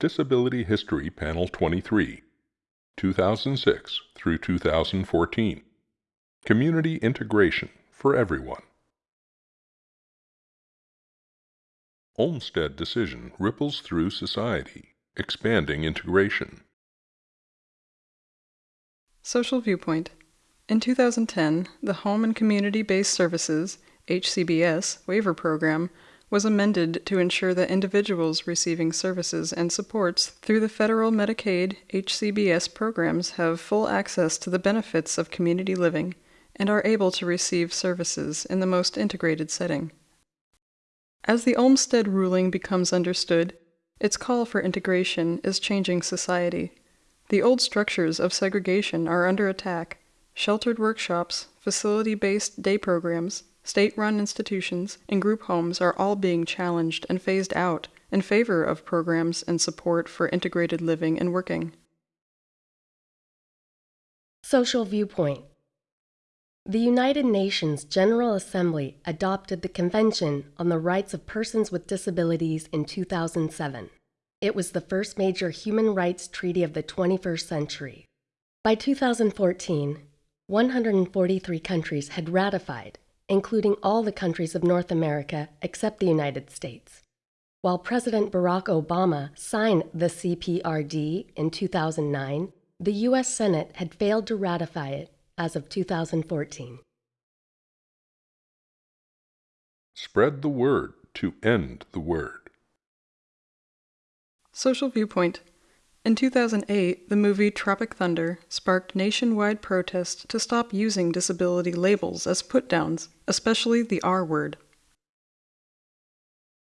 Disability History Panel 23, 2006 through 2014. Community Integration for Everyone. Olmsted decision ripples through society, expanding integration. Social Viewpoint. In 2010, the Home and Community Based Services HCBS waiver program was amended to ensure that individuals receiving services and supports through the federal Medicaid HCBS programs have full access to the benefits of community living and are able to receive services in the most integrated setting. As the Olmsted ruling becomes understood, its call for integration is changing society. The old structures of segregation are under attack. Sheltered workshops, facility based day programs, state run institutions, and group homes are all being challenged and phased out in favor of programs and support for integrated living and working. Social Viewpoint The United Nations General Assembly adopted the Convention on the Rights of Persons with Disabilities in 2007. It was the first major human rights treaty of the 21st century. By 2014, 143 countries had ratified including all the countries of North America except the United States. While President Barack Obama signed the CPRD in 2009, the U.S. Senate had failed to ratify it as of 2014. Spread the word to end the word. Social Viewpoint in 2008, the movie Tropic Thunder sparked nationwide protests to stop using disability labels as put-downs, especially the R word.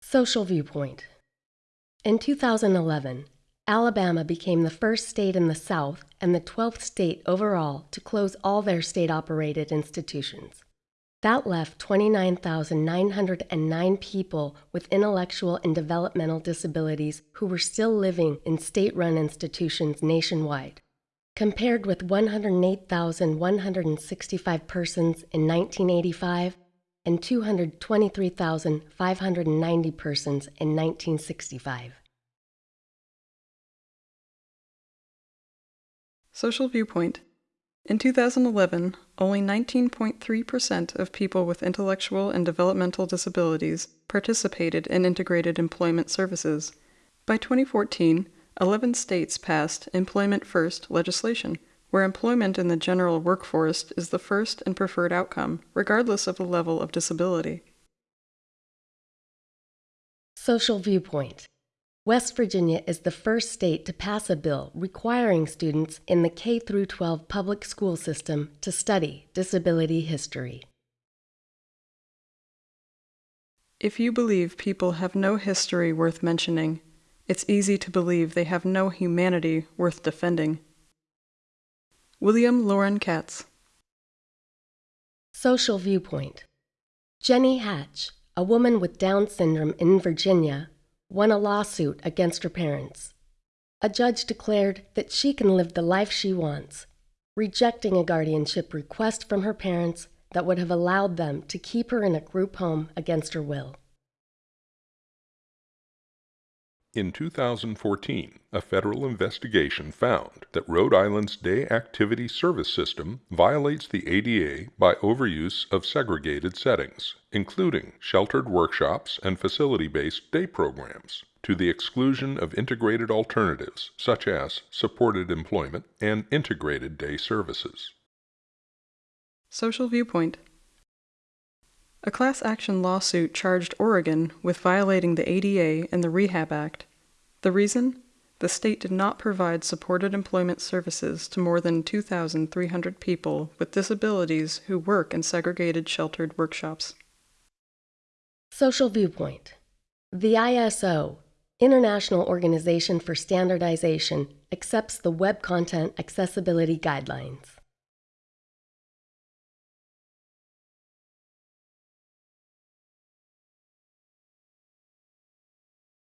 Social Viewpoint In 2011, Alabama became the first state in the South and the 12th state overall to close all their state-operated institutions. That left 29,909 people with intellectual and developmental disabilities who were still living in state run institutions nationwide, compared with 108,165 persons in 1985 and 223,590 persons in 1965. Social Viewpoint in 2011, only 19.3% of people with intellectual and developmental disabilities participated in integrated employment services. By 2014, 11 states passed Employment First legislation, where employment in the general workforce is the first and preferred outcome, regardless of the level of disability. Social Viewpoint West Virginia is the first state to pass a bill requiring students in the K 12 public school system to study disability history. If you believe people have no history worth mentioning, it's easy to believe they have no humanity worth defending. William Loren Katz Social Viewpoint Jenny Hatch, a woman with Down syndrome in Virginia, won a lawsuit against her parents. A judge declared that she can live the life she wants, rejecting a guardianship request from her parents that would have allowed them to keep her in a group home against her will. In 2014, a federal investigation found that Rhode Island's day activity service system violates the ADA by overuse of segregated settings, including sheltered workshops and facility based day programs, to the exclusion of integrated alternatives such as supported employment and integrated day services. Social Viewpoint a class action lawsuit charged Oregon with violating the ADA and the Rehab Act. The reason? The state did not provide supported employment services to more than 2,300 people with disabilities who work in segregated sheltered workshops. Social Viewpoint The ISO, International Organization for Standardization, accepts the Web Content Accessibility Guidelines.